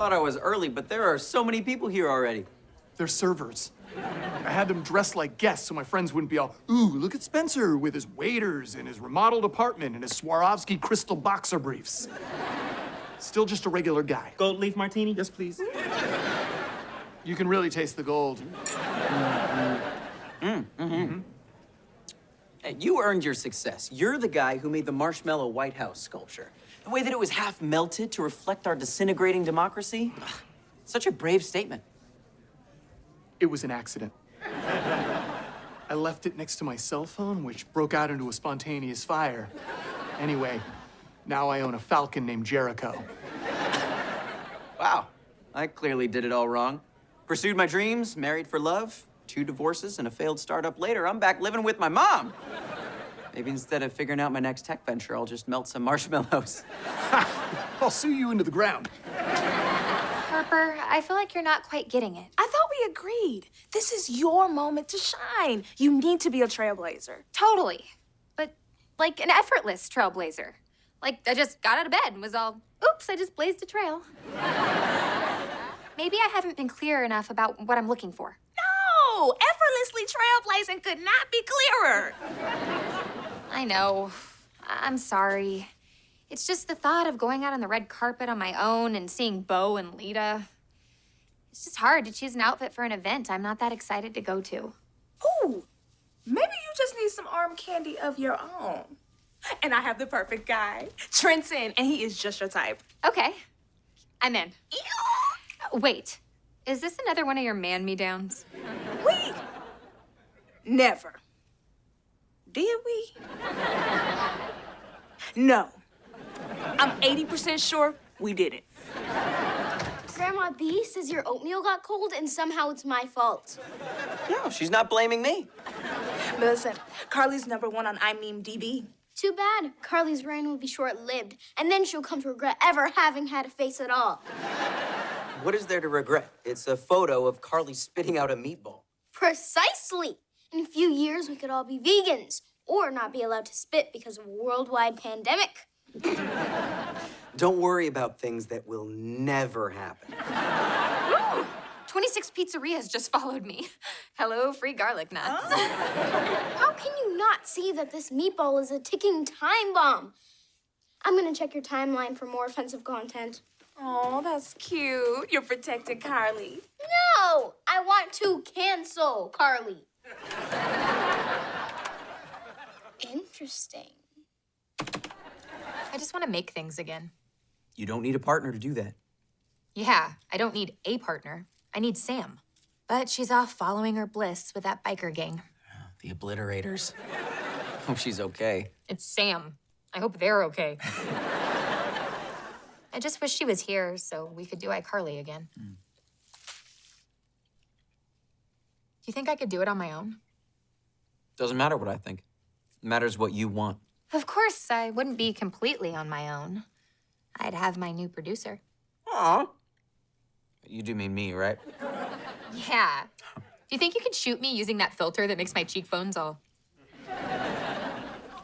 thought I was early, but there are so many people here already. They're servers. I had them dressed like guests so my friends wouldn't be all, ooh, look at Spencer with his waiters and his remodeled apartment and his Swarovski crystal boxer briefs. Still just a regular guy. Gold leaf martini? Yes, please. You can really taste the gold. Mm. Mm. Mm. Hmm. Hey, you earned your success. You're the guy who made the Marshmallow White House sculpture. The way that it was half melted to reflect our disintegrating democracy. Ugh, Such a brave statement. It was an accident. I left it next to my cell phone, which broke out into a spontaneous fire. Anyway, now I own a falcon named Jericho. Wow, I clearly did it all wrong. Pursued my dreams, married for love, two divorces, and a failed startup later, I'm back living with my mom. Maybe instead of figuring out my next tech venture, I'll just melt some marshmallows. I'll sue you into the ground. Harper, I feel like you're not quite getting it. I thought we agreed. This is your moment to shine. You need to be a trailblazer. Totally. But like an effortless trailblazer. Like I just got out of bed and was all, oops, I just blazed a trail. Maybe I haven't been clear enough about what I'm looking for. No, effortlessly trailblazing could not be clearer. I know. I'm sorry. It's just the thought of going out on the red carpet on my own and seeing Bo and Lita. It's just hard to choose an outfit for an event I'm not that excited to go to. Ooh, maybe you just need some arm candy of your own. And I have the perfect guy, Trenton, and he is just your type. Okay, I'm in. Wait, is this another one of your man me downs? We never. Did we? No. I'm 80% sure we didn't. Grandma B says your oatmeal got cold and somehow it's my fault. No, she's not blaming me. But listen, Carly's number one on I Meme DB. Too bad. Carly's reign will be short-lived, and then she'll come to regret ever having had a face at all. What is there to regret? It's a photo of Carly spitting out a meatball. Precisely. In a few years, we could all be vegans or not be allowed to spit because of a worldwide pandemic. Don't worry about things that will never happen. 26 Pizzerias just followed me. Hello, free garlic nuts. How can you not see that this meatball is a ticking time bomb? I'm gonna check your timeline for more offensive content. Oh, that's cute. You're protecting Carly. No! I want to cancel Carly. Interesting. I just want to make things again. You don't need a partner to do that. Yeah, I don't need a partner. I need Sam. But she's off following her bliss with that biker gang. The obliterators. Hope she's okay. It's Sam. I hope they're okay. I just wish she was here so we could do iCarly again. Do you think I could do it on my own? Doesn't matter what I think. It matters what you want. Of course, I wouldn't be completely on my own. I'd have my new producer. Aw. You do mean me, right? Yeah. Do you think you could shoot me using that filter that makes my cheekbones all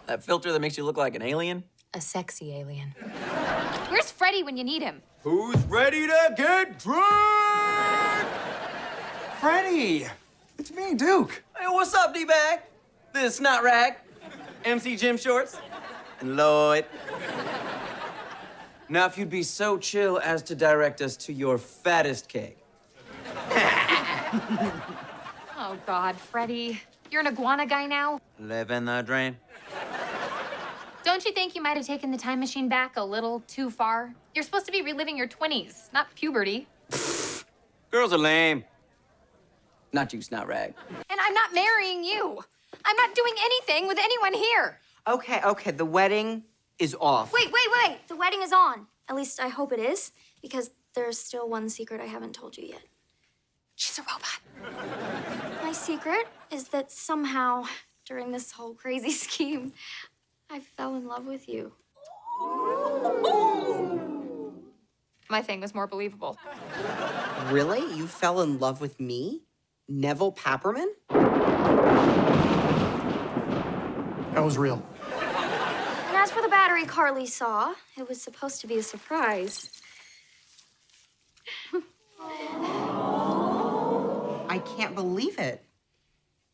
That filter that makes you look like an alien? a sexy alien? Where's Freddie when you need him? Who's ready to get drunk? Freddie! It's me, Duke. Hey, what's up, D-Bag? This is Snot Rag, MC Jim Shorts, and Lloyd. Now, if you'd be so chill as to direct us to your fattest cake. Oh, God, Freddie. You're an iguana guy now? Live in the drain. Don't you think you might have taken the time machine back a little too far? You're supposed to be reliving your 20s, not puberty. Girls are lame. Not you, Snot Rag. And I'm not marrying you. I'm not doing anything with anyone here. Okay, okay, the wedding is off. Wait, wait, wait! The wedding is on. At least I hope it is, because there's still one secret I haven't told you yet. She's a robot. My secret is that somehow, during this whole crazy scheme, I fell in love with you. My thing was more believable. Really? You fell in love with me? Nevel Papperman? That was real. And as for the battery Carly saw, it was supposed to be a surprise. I can't believe it.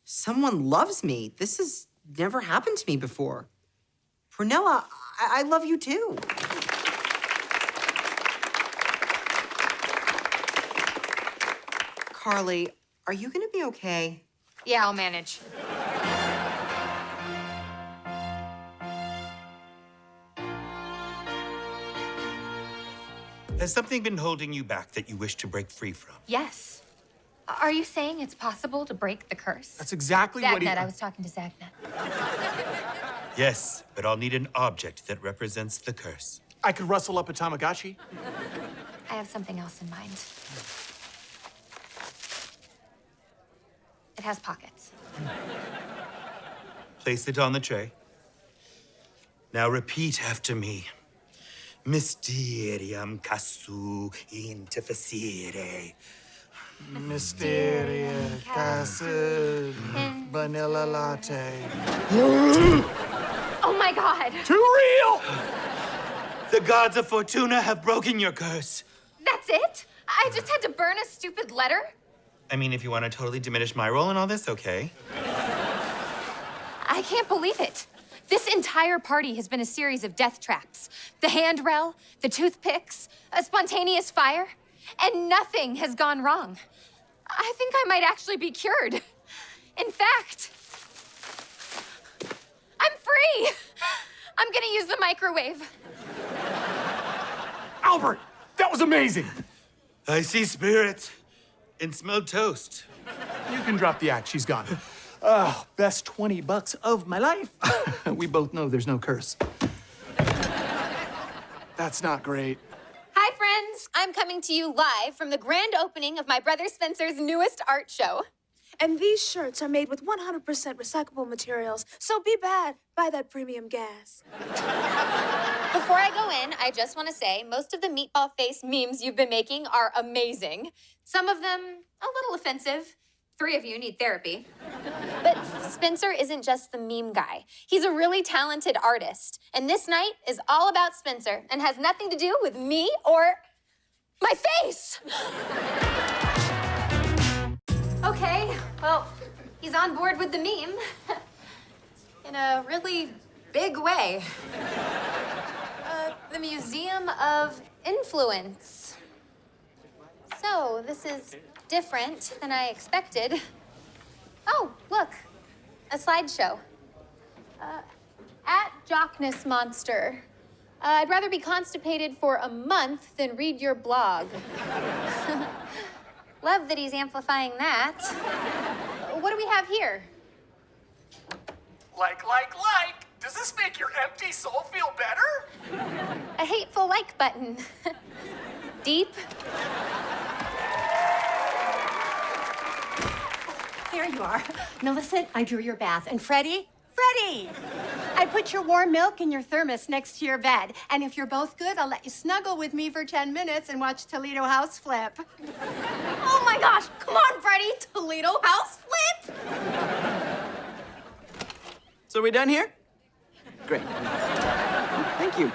Someone loves me. This has never happened to me before. Prunella, I, I love you too. Carly, are you gonna be okay? Yeah, I'll manage. Has something been holding you back that you wish to break free from? Yes. Are you saying it's possible to break the curse? That's exactly what he. I was talking to Zagnet. Yes, but I'll need an object that represents the curse. I could rustle up a Tamagotchi. I have something else in mind. It has pockets. Place it on the tray. Now repeat after me. Mysterium casu interfacere. Mysteria, casu vanilla latte. Oh my god! Too real! The gods of Fortuna have broken your curse. That's it? I just had to burn a stupid letter? I mean, if you want to totally diminish my role in all this, okay. I can't believe it. This entire party has been a series of death traps. The handrail, the toothpicks, a spontaneous fire, and nothing has gone wrong. I think I might actually be cured. In fact, I'm free. I'm gonna use the microwave. Albert, that was amazing. I see spirits and smell toast. You can drop the act. She's gone. Oh, best 20 bucks of my life. we both know there's no curse. That's not great. Hi, friends. I'm coming to you live from the grand opening of my brother Spencer's newest art show. And these shirts are made with 100% recyclable materials, so be bad, buy that premium gas. Before I go in, I just want to say most of the meatball face memes you've been making are amazing. Some of them a little offensive. Three of you need therapy. But Spencer isn't just the meme guy. He's a really talented artist. And this night is all about Spencer and has nothing to do with me or my face. okay, well, he's on board with the meme in a really big way. Uh, the Museum of Influence. So, this is different than I expected. Oh, look, a slideshow. Uh, at Jockness Monster. Uh, I'd rather be constipated for a month than read your blog. Love that he's amplifying that. What do we have here? Like, like, like. Does this make your empty soul feel better? A hateful like button. Deep. There you are. Millicent, I drew your bath. And Freddie? Freddie! I put your warm milk in your thermos next to your bed. And if you're both good, I'll let you snuggle with me for 10 minutes and watch Toledo House Flip. Oh my gosh! Come on, Freddie! Toledo House Flip! So we done here? Great. Thank you.